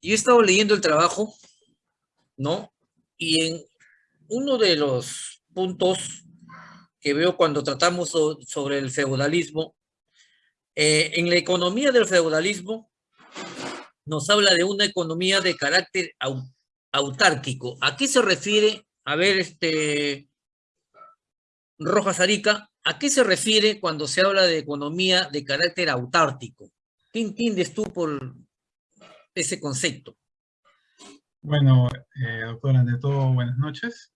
yo he estado leyendo el trabajo, ¿no? Y en uno de los puntos que veo cuando tratamos sobre el feudalismo, eh, en la economía del feudalismo nos habla de una economía de carácter autárquico. ¿A qué se refiere? A ver, este, Rojas Arica, ¿a qué se refiere cuando se habla de economía de carácter autárquico? ¿Qué entiendes tú por ese concepto? Bueno, eh, doctora, ante todo, buenas noches.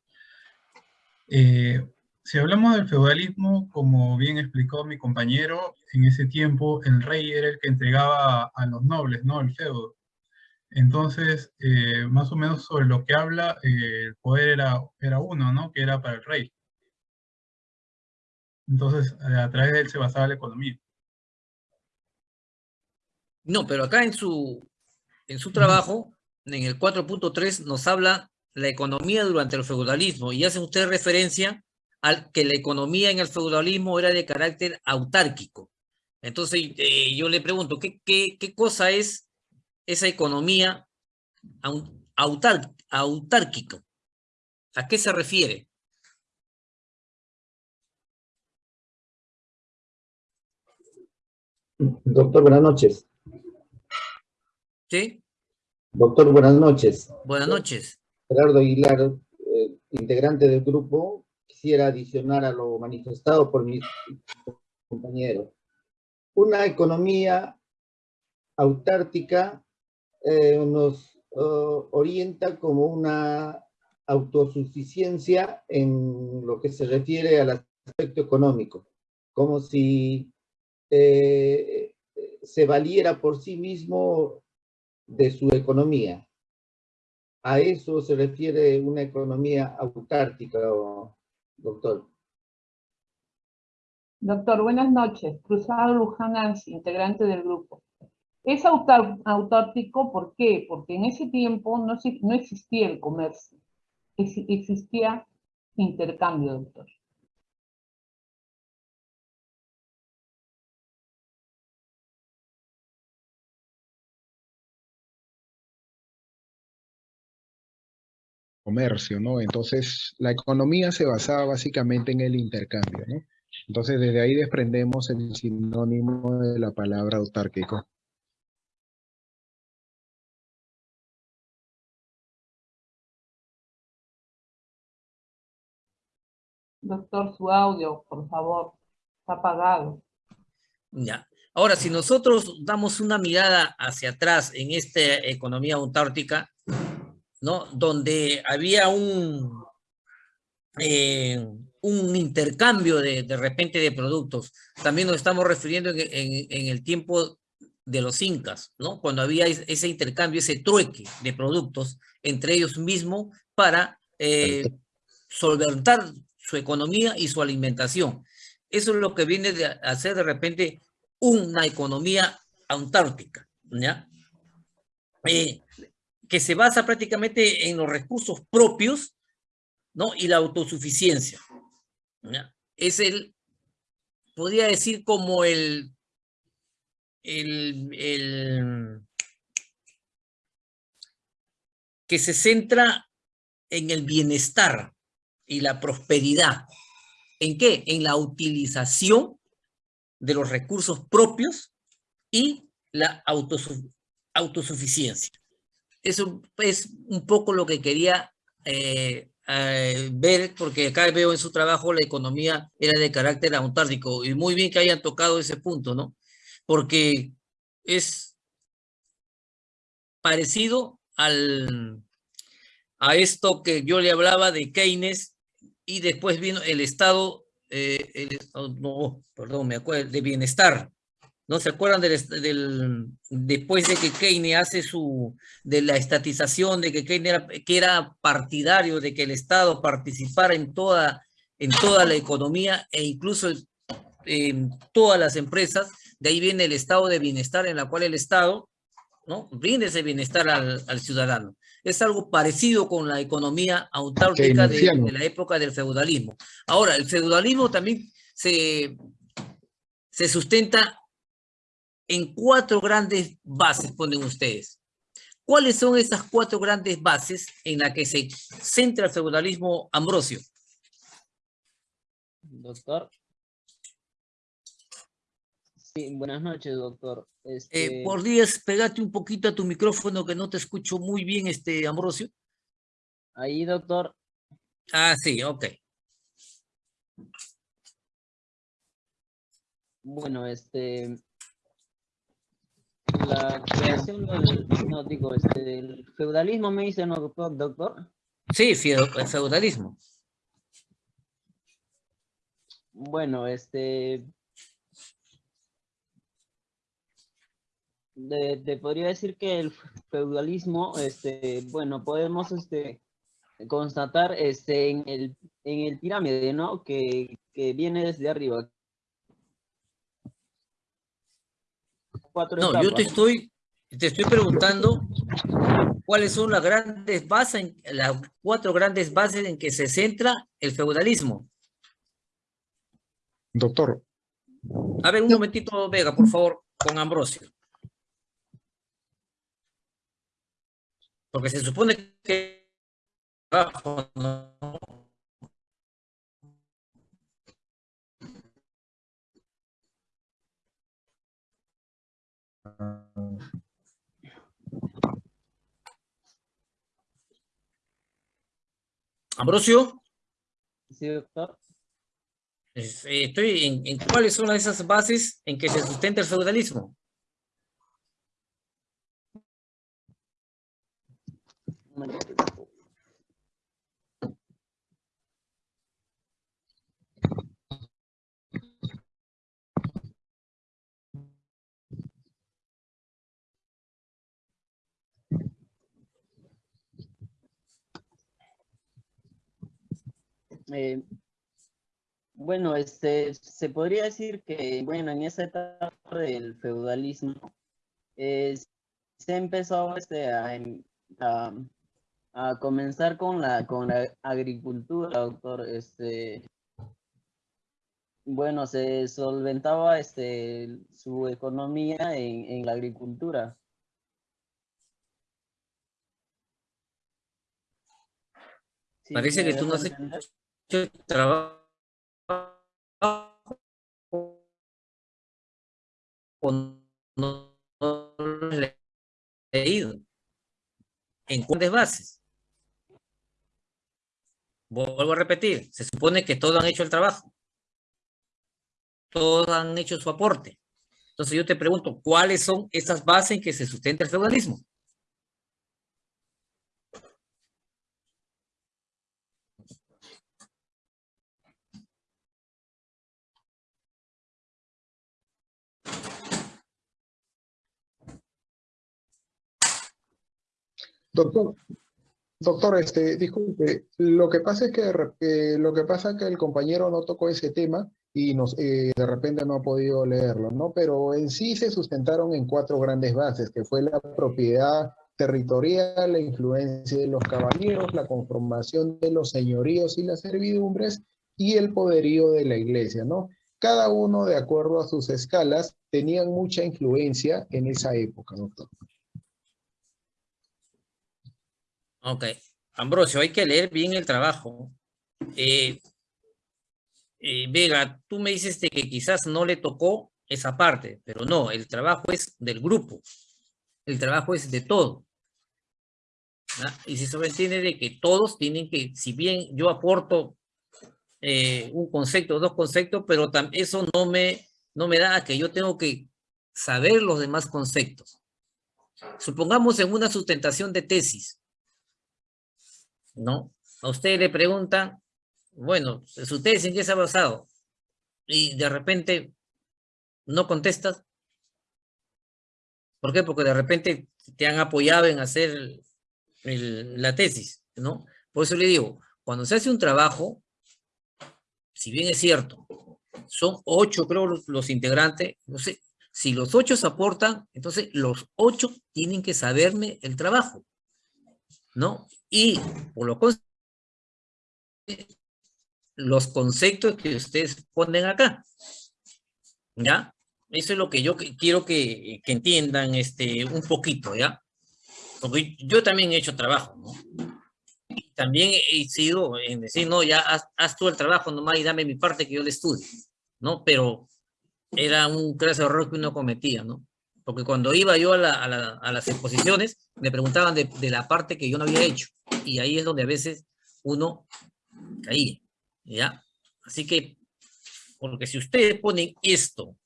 Eh, si hablamos del feudalismo, como bien explicó mi compañero, en ese tiempo el rey era el que entregaba a los nobles, ¿no? El feudo. Entonces, eh, más o menos sobre lo que habla, eh, el poder era, era uno, ¿no? Que era para el rey. Entonces, a través de él se basaba la economía. No, pero acá en su, en su trabajo, en el 4.3, nos habla la economía durante el feudalismo y hace usted referencia al que la economía en el feudalismo era de carácter autárquico. Entonces, eh, yo le pregunto, ¿qué, qué, qué cosa es esa economía autárquica? ¿A qué se refiere? Doctor, buenas noches. ¿Sí? Doctor, buenas noches. Buenas noches. Gerardo Aguilar, eh, integrante del grupo, quisiera adicionar a lo manifestado por mis compañeros. Una economía autártica eh, nos uh, orienta como una autosuficiencia en lo que se refiere al aspecto económico, como si eh, se valiera por sí mismo de su economía. A eso se refiere una economía autártica, doctor. Doctor, buenas noches. Cruzado Luján integrante del grupo. Es autártico, ¿por qué? Porque en ese tiempo no, no existía el comercio, existía intercambio, doctor. Comercio, ¿no? Entonces, la economía se basaba básicamente en el intercambio, ¿no? Entonces, desde ahí desprendemos el sinónimo de la palabra autárquico. Doctor, su audio, por favor, está apagado. Ya. Ahora, si nosotros damos una mirada hacia atrás en esta economía autártica, ¿no? Donde había un, eh, un intercambio de, de, repente de productos. También nos estamos refiriendo en, en, el tiempo de los incas, ¿no? Cuando había ese intercambio, ese trueque de productos entre ellos mismos para eh, solventar su economía y su alimentación. Eso es lo que viene de hacer de repente una economía autárquica, ¿ya? Eh, que se basa prácticamente en los recursos propios, ¿no? Y la autosuficiencia. Es el, podría decir como el, el, el, que se centra en el bienestar y la prosperidad. ¿En qué? En la utilización de los recursos propios y la autosuficiencia. Eso es un poco lo que quería eh, eh, ver, porque acá veo en su trabajo la economía era de carácter autárquico, y muy bien que hayan tocado ese punto, ¿no? Porque es parecido al, a esto que yo le hablaba de Keynes, y después vino el estado, eh, el, no, perdón, me acuerdo, de bienestar, ¿No se acuerdan del, después de que Keynes hace su, de la estatización, de que Keynes era, que era partidario de que el Estado participara en toda, en toda la economía e incluso en todas las empresas? De ahí viene el estado de bienestar en la cual el Estado ¿no? brinde ese bienestar al, al ciudadano. Es algo parecido con la economía autárquica de, de la época del feudalismo. Ahora, el feudalismo también se, se sustenta en cuatro grandes bases, ponen ustedes. ¿Cuáles son esas cuatro grandes bases en las que se centra el feudalismo Ambrosio? Doctor. Sí, buenas noches, doctor. Eh, Este, ¿Podrías pegarte un poquito a tu micrófono que no te escucho muy bien, este Ambrosio? Ahí, doctor. Ah, sí, ok. Bueno, este... La creación del, no, digo, este, del feudalismo me dice, ¿no, doctor? Sí, el feudalismo. Bueno, este... De, te podría decir que el feudalismo, este, bueno, podemos, este, constatar, este, en el, en el pirámide, ¿no? Que, que viene desde arriba. Cuatro No, yo te estoy, te estoy preguntando cuáles son las grandes bases, las cuatro grandes bases en que se centra el feudalismo. Doctor, A ver, un momentito, Vega, por favor, con Ambrosio. Porque se supone que Ambrosio, Sí, doctor. eh, estoy en, en cuáles son esas bases en que se sustenta el feudalismo. Un Eh, bueno, este, se podría decir que, bueno, en esa etapa del feudalismo, eh, se empezó este, a, em- a, a comenzar con la, con la agricultura, doctor. Este, bueno, se solventaba este, su economía en, en la agricultura. ¿Sí Parece que tú no has hecho trabajo o no, leído en cuáles bases. Vuelvo a repetir, se supone que todos han hecho el trabajo. Todos han hecho su aporte. Entonces yo te pregunto, ¿cuáles son esas bases en que se sustenta el feudalismo? Doctor, doctor, este, disculpe, lo que pasa es que, eh, lo que pasa es que el compañero no tocó ese tema y nos, eh, de repente no ha podido leerlo, ¿no? Pero en sí se sustentaron en cuatro grandes bases, que fue la propiedad territorial, la influencia de los caballeros, la conformación de los señoríos y las servidumbres y el poderío de la iglesia, ¿no? Cada uno, de acuerdo a sus escalas, tenían mucha influencia en esa época, doctor. Ok. Ambrosio, hay que leer bien el trabajo. Eh, eh, Vega, tú me dices que quizás no le tocó esa parte, pero no, el trabajo es del grupo. El trabajo es de todo. ¿ah? Y se sobreentiende de que todos tienen que, si bien yo aporto eh, un concepto, dos conceptos, pero eso no me, no me da a que yo tengo que saber los demás conceptos. Supongamos en una sustentación de tesis, ¿no? A usted le preguntan, bueno, su tesis en qué se ha basado, y de repente no contestas. ¿Por qué? Porque de repente te han apoyado en hacer la tesis, ¿no? Por eso le digo, cuando se hace un trabajo, si bien es cierto, son ocho, creo, los, los integrantes, no sé, si los ocho se aportan, entonces los ocho tienen que saberme el trabajo, ¿no? Y por lo los conceptos que ustedes ponen acá, ¿ya? Eso es lo que yo quiero que, que entiendan este, un poquito, ¿ya? Porque yo también he hecho trabajo, ¿no? También he sido en decir, no, ya haz, haz tú el trabajo nomás y dame mi parte que yo le estudie, ¿no? Pero era un clase error que uno cometía, ¿no? Porque cuando iba yo a, la, a, la, a las exposiciones, me preguntaban de, de, la parte que yo no había hecho. Y ahí es donde a veces uno caía, ¿ya? Así que, porque si ustedes ponen esto,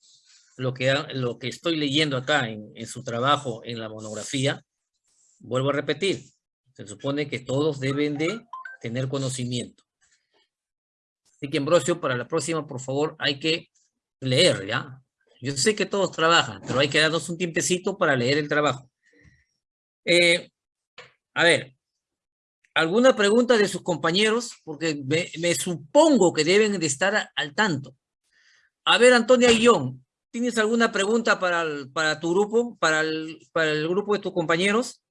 lo que, lo que estoy leyendo acá en, en su trabajo, en la monografía, vuelvo a repetir, se supone que todos deben de tener conocimiento. Así que, Ambrosio, para la próxima, por favor, hay que leer, ¿ya? Yo sé que todos trabajan, pero hay que darnos un tiempecito para leer el trabajo. Eh, a ver, ¿alguna pregunta de sus compañeros? Porque me, me, supongo que deben de estar al tanto. A ver, Antonia Guillón, ¿tienes alguna pregunta para, el, para tu grupo, para el, para el grupo de tus compañeros?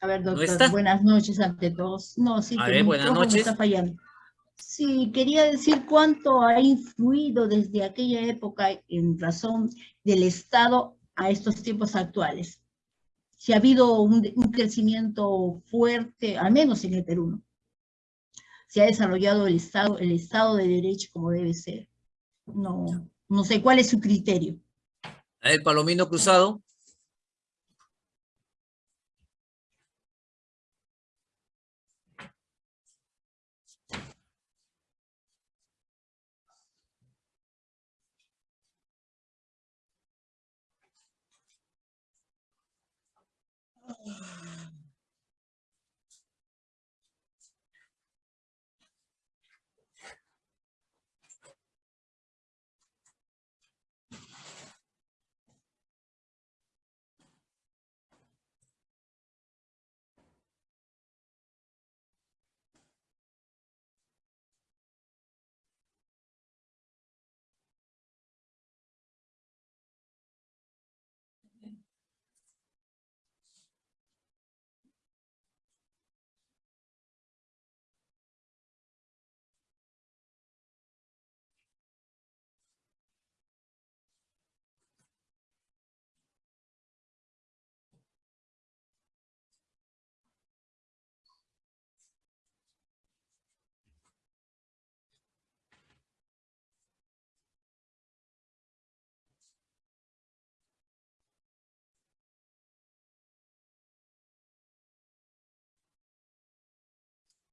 A ver, doctor, ¿No buenas noches ante todos. No, sí, A que ver, buenas noches. está fallando. Sí, quería decir cuánto ha influido desde aquella época en razón del Estado a estos tiempos actuales. Si ha habido un, crecimiento fuerte, al menos en el Perú, ¿no? Se ha desarrollado el Estado, el Estado de Derecho como debe ser. No, no sé cuál es su criterio. A ver, Palomino Cruzado. Mm-hmm.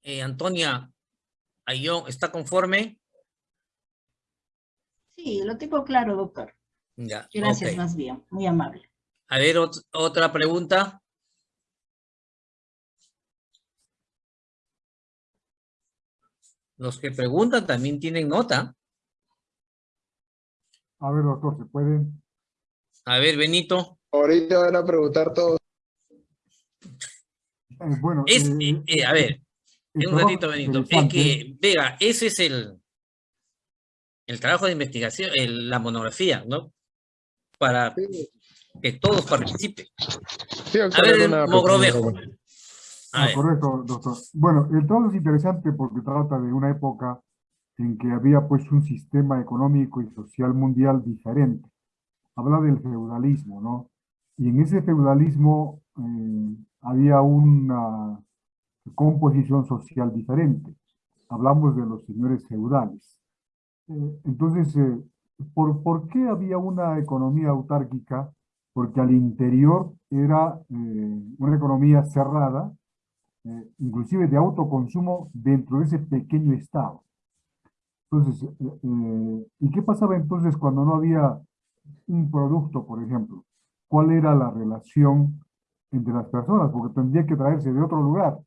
Eh, Antonia Ayón, ¿está conforme? Sí, lo tengo claro, doctor. Ya, Gracias, okay. más bien. Muy amable. A ver, ot otra pregunta. Los que preguntan también tienen nota. A ver, doctor, ¿se puede? A ver, Benito. Ahorita van a preguntar todos. Eh, bueno, es, eh, eh, a ver, un ratito, Benito. Es que, vea, ese es el, el trabajo de investigación, el, la monografía, ¿no? Para que todos participen. Sí, a ver, Mogrovejo. Ah, correcto, doctor. Bueno, el trabajo es interesante porque trata de una época en que había pues un sistema económico y social mundial diferente. Habla del feudalismo, ¿no? Y en ese feudalismo eh, había una composición social diferente. Hablamos de los señores feudales. Eh, entonces, eh, ¿por, ¿por qué había una economía autárquica? Porque al interior era eh, una economía cerrada, eh, inclusive de autoconsumo dentro de ese pequeño estado. Entonces, eh, ¿y qué pasaba entonces cuando no había un producto, por ejemplo? ¿Cuál era la relación entre las personas? Porque tendría que traerse de otro lugar.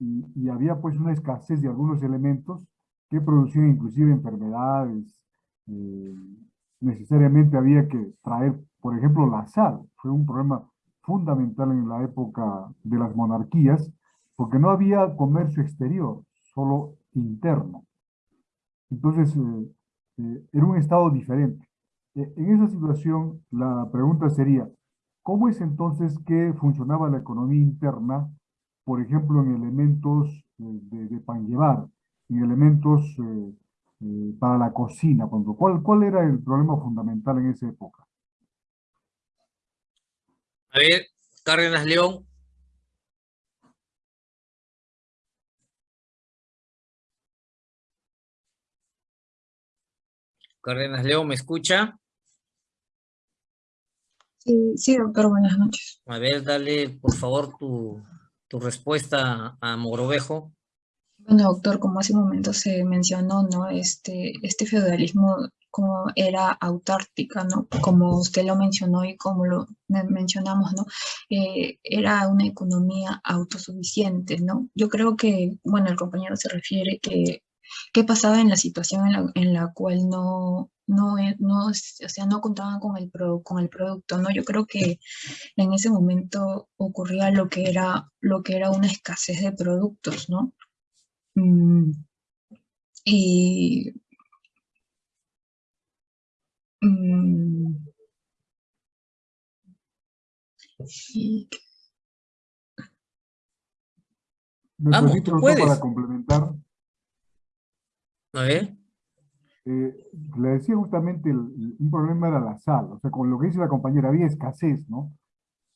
Y, había pues una escasez de algunos elementos que producían inclusive enfermedades. Eh, necesariamente había que traer, por ejemplo, la sal. Fue un problema fundamental en la época de las monarquías, porque no había comercio exterior, solo interno. Entonces, eh, eh, era un estado diferente. Eh, en esa situación, la pregunta sería, ¿cómo es entonces que funcionaba la economía interna, por ejemplo, en elementos de, de pan llevar? en elementos eh, eh, para la cocina. ¿Cuál, ¿Cuál era el problema fundamental en esa época? A ver, Cárdenas León. Cárdenas León, ¿me escucha? Sí, sí, doctor, buenas noches. A ver, dale, por favor, tu, tu respuesta a Mogrovejo. Bueno, doctor, como hace un momento se mencionó, ¿no? Este, este feudalismo como era autártica, ¿no? Como usted lo mencionó y como lo mencionamos, ¿no? Eh, era una economía autosuficiente, ¿no? Yo creo que, bueno, el compañero se refiere que qué pasaba en la situación en la, en la cual no, no, no, o sea, no contaban con el, con el producto, ¿no? Yo creo que en ese momento ocurría lo que era, lo que era una escasez de productos, ¿no? Mm, y mm, Vamos, para complementar. A. Eh, le decía justamente, un problema era la sal, o sea, con lo que dice la compañera, había escasez, ¿no?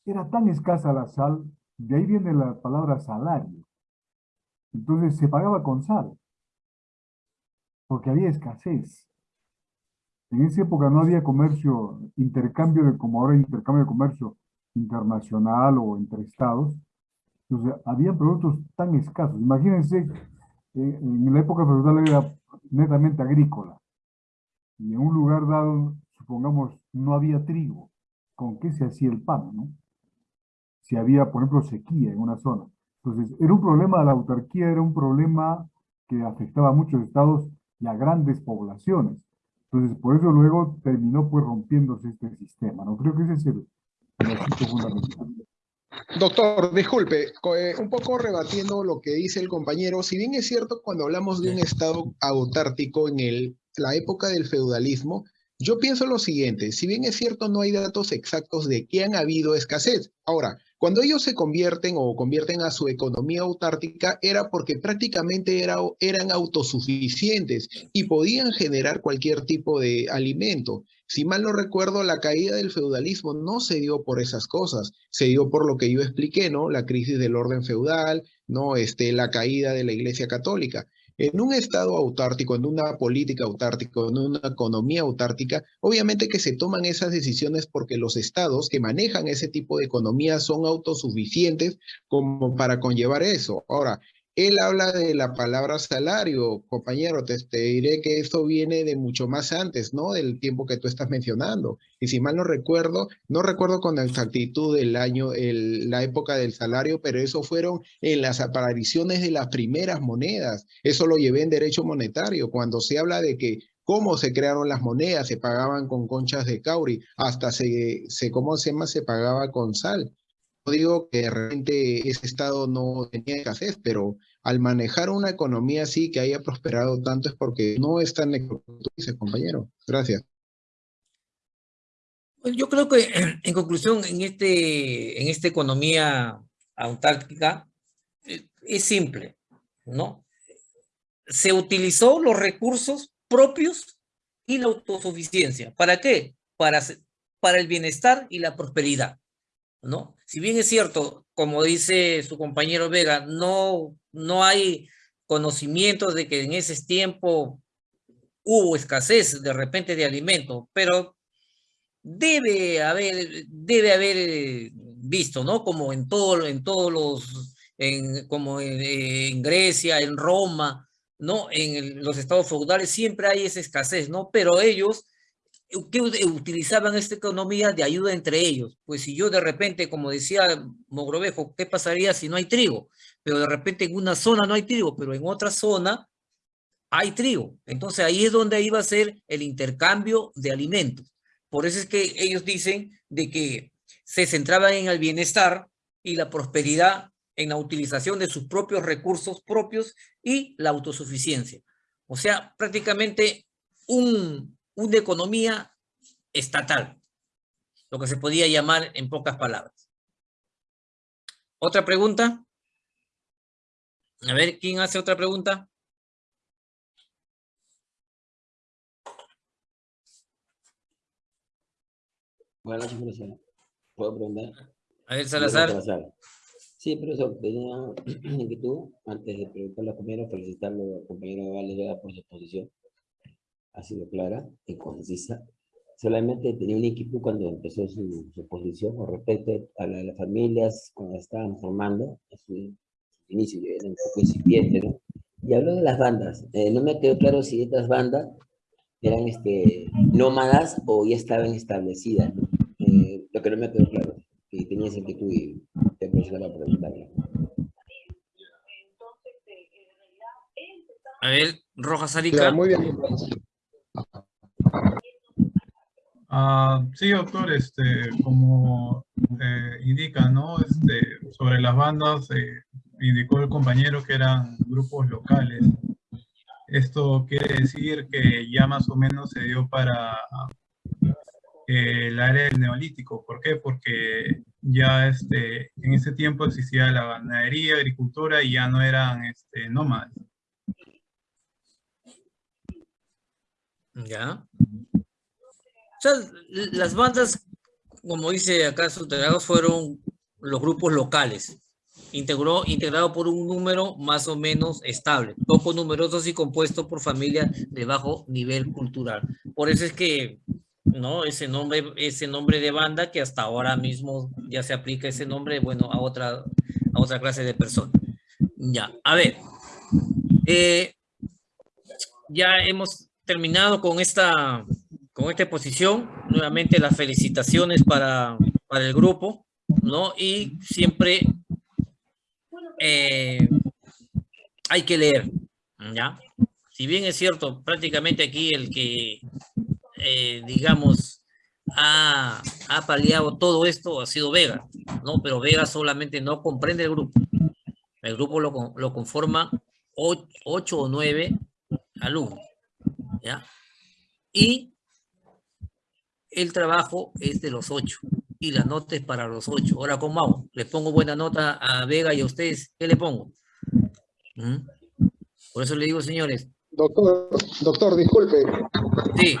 Era tan escasa la sal, de ahí viene la palabra salario. Entonces se pagaba con sal, porque había escasez. En esa época no había comercio, intercambio de, como ahora intercambio de comercio internacional o entre estados. Entonces, había productos tan escasos. Imagínense, eh, en la época feudal era netamente agrícola. Y en un lugar dado, supongamos, no había trigo. ¿Con qué se hacía el pan, no? Si había, por ejemplo, sequía en una zona. Entonces, era un problema de la autarquía, era un problema que afectaba a muchos estados y a grandes poblaciones. Entonces, por eso luego terminó pues rompiéndose este sistema, ¿no? Creo que ese es el, asunto fundamental. Doctor, disculpe, eh, un poco rebatiendo lo que dice el compañero, si bien es cierto cuando hablamos de un estado autártico en el, la época del feudalismo, yo pienso lo siguiente, si bien es cierto no hay datos exactos de que han habido escasez. Ahora, cuando ellos se convierten o convierten a su economía autártica era porque prácticamente era, eran autosuficientes y podían generar cualquier tipo de alimento. Si mal no recuerdo, la caída del feudalismo no se dio por esas cosas, se dio por lo que yo expliqué, ¿no? La crisis del orden feudal, ¿no? Este, la caída de la Iglesia Católica. En un estado autártico, en una política autártica, en una economía autártica, obviamente que se toman esas decisiones porque los estados que manejan ese tipo de economía son autosuficientes como para conllevar eso. Ahora, él habla de la palabra salario, compañero, te, diré que esto viene de mucho más antes, ¿no? Del tiempo que tú estás mencionando. Y si mal no recuerdo, no recuerdo con exactitud el año, el, la época del salario, pero eso fueron en las apariciones de las primeras monedas. Eso lo llevé en derecho monetario, cuando se habla de que cómo se crearon las monedas, se pagaban con conchas de cauri, hasta se, se ¿cómo se llama? Se pagaba con sal digo que de repente ese estado no tenía escasez, pero al manejar una economía así que haya prosperado tanto es porque no es tan dice compañero. Gracias. Pues yo creo que en conclusión, en, este, en esta economía autárquica, eh, es simple, ¿no? Se utilizó los recursos propios y la autosuficiencia. ¿Para qué? Para, para el bienestar y la prosperidad. ¿No? Si bien es cierto, como dice su compañero Vega, no, no hay conocimientos de que en ese tiempo hubo escasez de repente de alimento, pero debe haber, debe haber visto, ¿no? Como en, todo, en todos los, como en, Grecia, en Roma, ¿no? En los estados feudales siempre hay esa escasez, ¿no? Pero ellos ¿qué utilizaban esta economía de ayuda entre ellos? Pues si yo de repente, como decía Mogrovejo, ¿qué pasaría si no hay trigo? Pero de repente en una zona no hay trigo, pero en otra zona hay trigo. Entonces ahí es donde iba a ser el intercambio de alimentos. Por eso es que ellos dicen de que se centraban en el bienestar y la prosperidad en la utilización de sus propios recursos propios y la autosuficiencia. O sea, prácticamente un, una economía estatal, lo que se podía llamar en pocas palabras. ¿Otra pregunta? A ver, ¿quién hace otra pregunta? Buenas noches, profesor. ¿Puedo preguntar? A ver, Salazar. Sí, profesor, tenía inquietud antes de preguntarle a los compañeros felicitarlo al compañero Valdez por su exposición ha sido clara y concisa. Solamente tenía un equipo cuando empezó su, su exposición con respecto a las familias cuando estaban formando, a su, inicio, era un poco incipiente, ¿no? Y habló de las bandas. Eh, no me quedó claro si estas bandas eran este, nómadas o ya estaban establecidas. ¿no? Eh, lo que no me quedó claro. Y tenía esa inquietud y te aprovecho la pregunta. A ver, Rojas Arica. muy bien. Ah, sí, doctor, este, como eh, indica, ¿no? Este, sobre las bandas, eh, indicó el compañero que eran grupos locales. Esto quiere decir que ya más o menos se dio para eh, el área del neolítico. ¿Por qué? Porque ya este, en ese tiempo existía la ganadería, agricultura y ya no eran este, nómadas. Ya. Sea, las bandas, como dice acá Suteragos, fueron los grupos locales, integró, integrado por un número más o menos estable, poco numerosos y compuesto por familias de bajo nivel cultural. Por eso es que, ¿no? Ese nombre, ese nombre de banda que hasta ahora mismo ya se aplica ese nombre, bueno, a otra, a otra clase de personas. Ya, a ver. Eh, ya hemos terminado con esta, con esta exposición. Nuevamente las felicitaciones para, para el grupo, ¿no? Y siempre eh, hay que leer, ¿ya? Si bien es cierto, prácticamente aquí el que, eh, digamos, ha, ha paliado todo esto ha sido Vega, ¿no? Pero Vega solamente no comprende el grupo. El grupo lo, lo conforma ocho o nueve alumnos. ¿ya? Y el trabajo es de los ocho y la nota es para los ocho. Ahora, ¿cómo hago? ¿Le pongo buena nota a Vega y a ustedes? ¿Qué le pongo? ¿Mm? Por eso le digo, señores. Doctor, doctor, disculpe. Sí.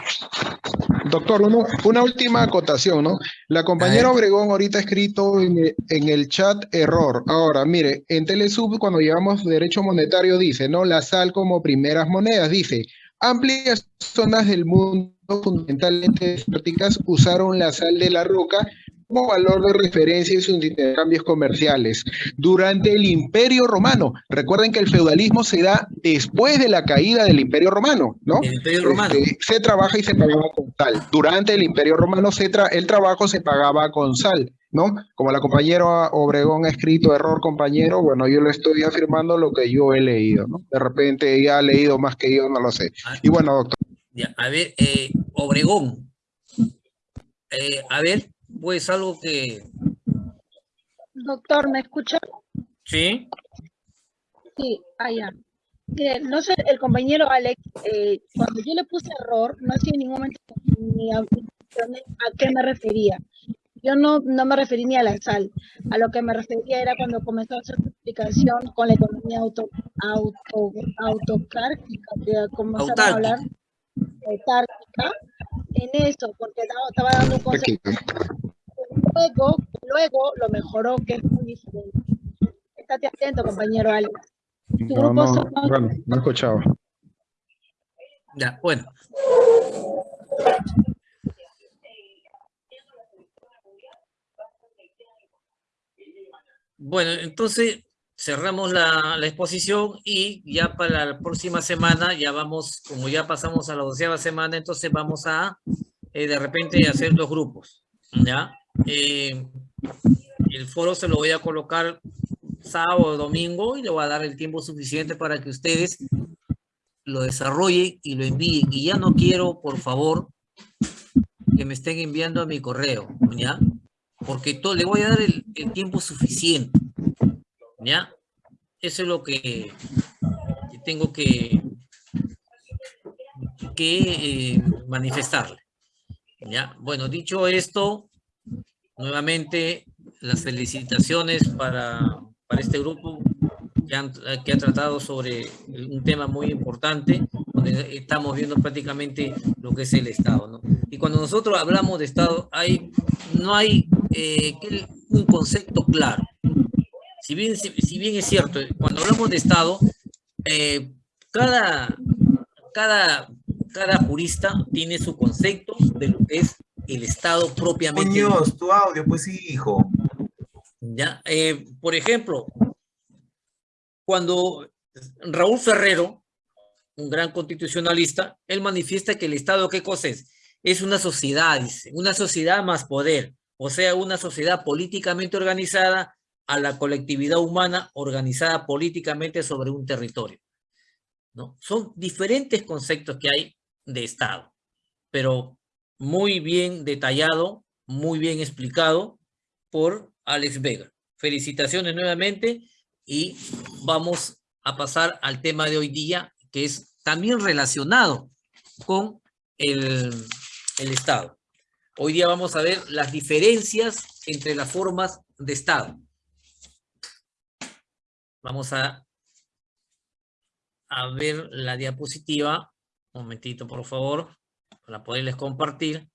Doctor, una última acotación, ¿no? La compañera Obregón ahorita ha escrito en, en, el chat error. Ahora, mire, en Telesub cuando llevamos derecho monetario dice, ¿no? La sal como primeras monedas, dice, Amplias zonas del mundo, fundamentalmente desérticas, usaron la sal de la roca como valor de referencia en sus intercambios comerciales. Durante el Imperio Romano, recuerden que el feudalismo se da después de la caída del Imperio Romano, ¿no? El Imperio Romano. Este, se trabaja y se pagaba con sal. Durante el Imperio Romano se tra el trabajo se pagaba con sal. ¿No? Como la compañera Obregón ha escrito error compañero, bueno, yo le estoy afirmando lo que yo he leído, ¿no? De repente ella ha leído más que yo, no lo sé. Y bueno, doctor. Ya, a ver, eh, Obregón. Eh, a ver, pues algo que... Doctor, ¿me escucha? Sí. Sí, allá. Mire, no sé, el compañero Alex, eh, cuando yo le puse error, no sé en ningún momento ni a, a qué me refería. Yo no, no me referí ni a la sal. A lo que me refería era cuando comenzó a hacer su explicación con la economía auto, auto, autocártica, como se va a hablar, autárquica, en eso, porque estaba dando un concepto. Luego, luego lo mejoró, que es muy diferente. Estate atento, compañero Alex. Tu No, grupo no, son- bueno, no escuchaba. Ya, bueno. Bueno, entonces cerramos la, exposición y ya para la próxima semana ya vamos, como ya pasamos a la doceava semana, entonces vamos a eh, de repente hacer dos grupos, ¿ya? Eh, el foro se lo voy a colocar sábado o domingo y le voy a dar el tiempo suficiente para que ustedes lo desarrollen y lo envíen. Y ya no quiero, por favor, que me estén enviando a mi correo, ¿ya? Porque todo, le voy a dar el, el tiempo suficiente, ¿ya? Eso es lo que, que tengo que, que eh, manifestarle, ¿ya? Bueno, dicho esto, nuevamente las felicitaciones para, para este grupo que, han- que ha tratado sobre un tema muy importante, donde estamos viendo prácticamente lo que es el Estado, ¿no? Y cuando nosotros hablamos de Estado, hay, no hay eh, un concepto claro. Si bien, si, bien es cierto, cuando hablamos de Estado, eh, cada, cada, cada jurista tiene su concepto de lo que es el Estado propiamente. Muñoz, tu audio, pues sí, hijo. Ya, eh, por ejemplo, cuando Raúl Ferrero, un gran constitucionalista, él manifiesta que el Estado, ¿qué cosa es? Es una sociedad, dice, una sociedad más poder, o sea, una sociedad políticamente organizada a la colectividad humana organizada políticamente sobre un territorio. Son diferentes conceptos que hay de Estado, pero muy bien detallado, muy bien explicado por Alex Vega. Felicitaciones nuevamente y vamos a pasar al tema de hoy día, que es también relacionado con el, el Estado. Hoy día vamos a ver las diferencias entre las formas de Estado. Vamos a, a ver la diapositiva. Un momentito, por favor, para poderles compartir.